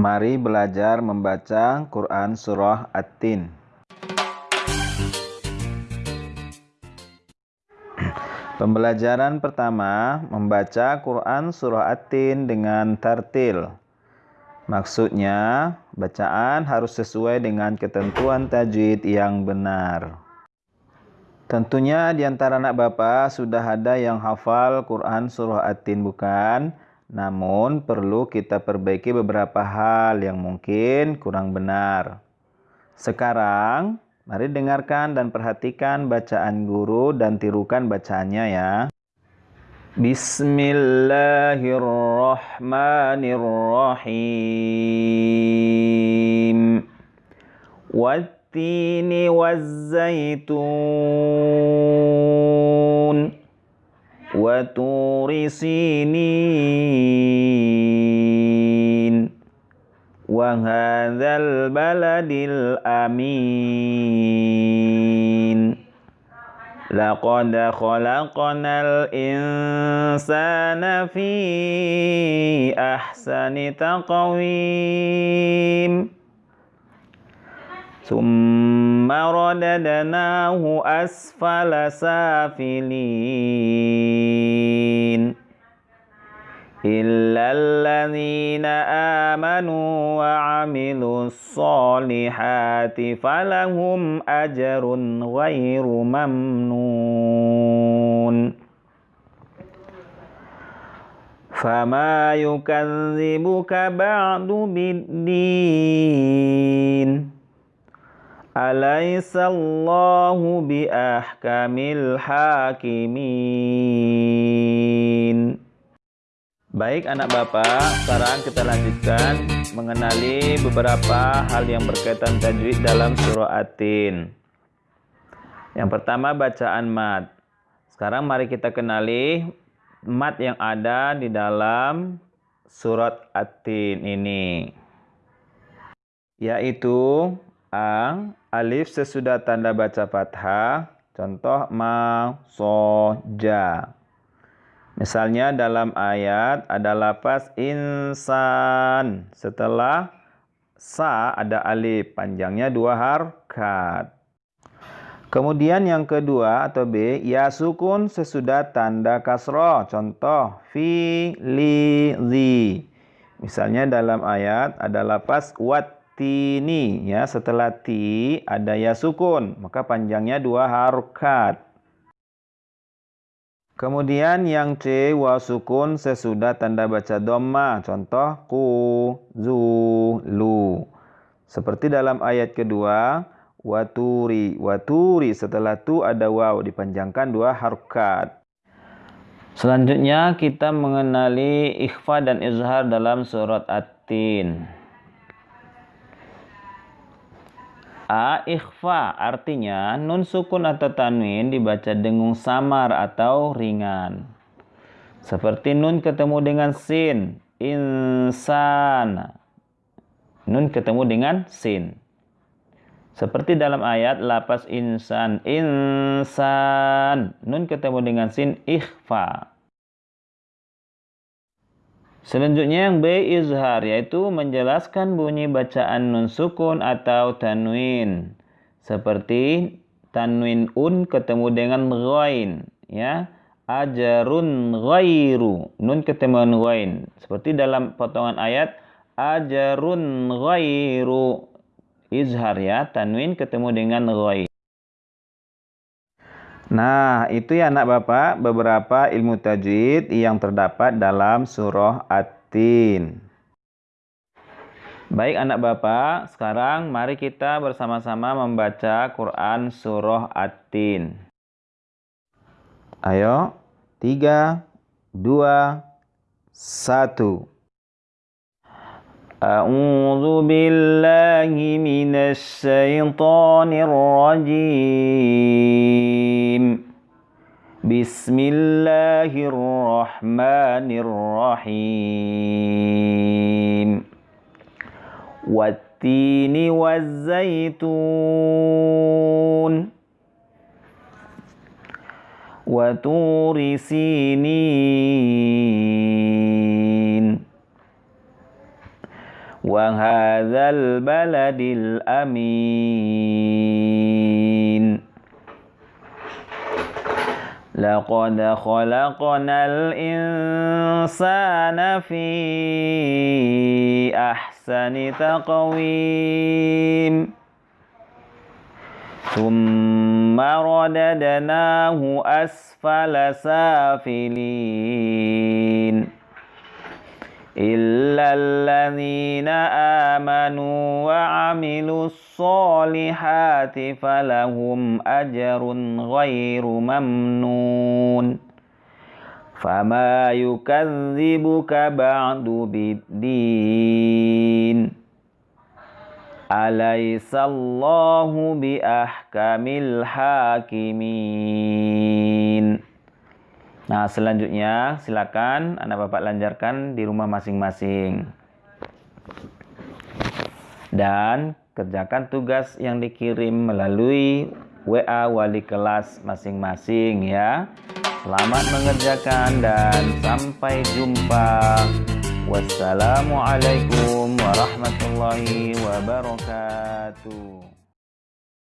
Mari belajar membaca Quran Surah At-Tin. Pembelajaran pertama, membaca Quran Surah At-Tin dengan tartil. Maksudnya, bacaan harus sesuai dengan ketentuan tajwid yang benar. Tentunya di antara anak bapak sudah ada yang hafal Quran Surah At-Tin bukan? Namun perlu kita perbaiki beberapa hal yang mungkin kurang benar. Sekarang, mari dengarkan dan perhatikan bacaan guru dan tirukan bacaannya ya. Bismillahirrahmanirrahim. Wattini wazzaitun وتور سينين وهذا البلد الأمين لقد خلقنا الإنسان في أحسن تقويم ثم رددناه أسفل سافلين. إلا الذين آمنوا وعملوا الصالحات فلهم أجر غير ممنون. فما يكذبك بعد بالدين. Alaisallahu bi ahkamil hakimin. Baik anak bapak, sekarang kita lanjutkan mengenali beberapa hal yang berkaitan tajwid dalam surah Atin. Yang pertama bacaan mat. Sekarang mari kita kenali mat yang ada di dalam surat Atin ini. Yaitu A. Alif sesudah tanda baca fathah. Contoh ma, so. Misalnya dalam ayat ada lapas insan. Setelah sa ada alif. Panjangnya dua harkat. Kemudian yang kedua atau B, ya sukun sesudah tanda kasroh. Contoh, fi, li, zi. Misalnya dalam ayat ada lapas wat tini ya. Setelah ti ada ya sukun. Maka panjangnya dua harokat. Kemudian yang C wa sukun sesudah tanda baca dhamma. Contoh ku zu lu. Seperti dalam ayat kedua waturi waturi setelah tu ada waw. Dipanjangkan dua harokat. Selanjutnya kita mengenali ikhfa dan izhar dalam surat At-Tin. A. Ikhfa artinya nun sukun atau tanwin dibaca dengung samar atau ringan. Seperti nun ketemu dengan sin. Insan. Nun ketemu dengan sin. Seperti dalam ayat lapas insan. Insan. Nun ketemu dengan sin. Ikhfa. Selanjutnya yang B izhar yaitu menjelaskan bunyi bacaan nun sukun atau tanwin. Seperti tanwin un ketemu dengan ghain ya. Ajarun ghairu nun ketemu dengan ghain. Seperti dalam potongan ayat ajarun ghairu izhar ya tanwin ketemu dengan ghain. Nah, itu ya anak Bapak beberapa ilmu tajwid yang terdapat dalam surah At-Tin. Baik anak Bapak, sekarang mari kita bersama-sama membaca Quran surah At-Tin. Ayo, tiga, dua, satu. أعوذ بالله من الشيطان الرجيم. بسم الله الرحمن الرحيم. والتين والزيتون. وطور سينين. وهذا البلد الأمين. لقد خلقنا الإنسان في أحسن تقويم. ثم رددناه أسفل سافلين. إلا الذين آمنوا وعملوا الصالحات فلهم أجر غير ممنون. فما يكذبك بعد بالدين. أليس الله بأحكم الحاكمين؟ Nah, selanjutnya silakan anak bapak lanjarkan di rumah masing-masing. Dan kerjakan tugas yang dikirim melalui WA wali kelas masing-masing ya. Selamat mengerjakan dan sampai jumpa. Wassalamualaikum warahmatullahi wabarakatuh.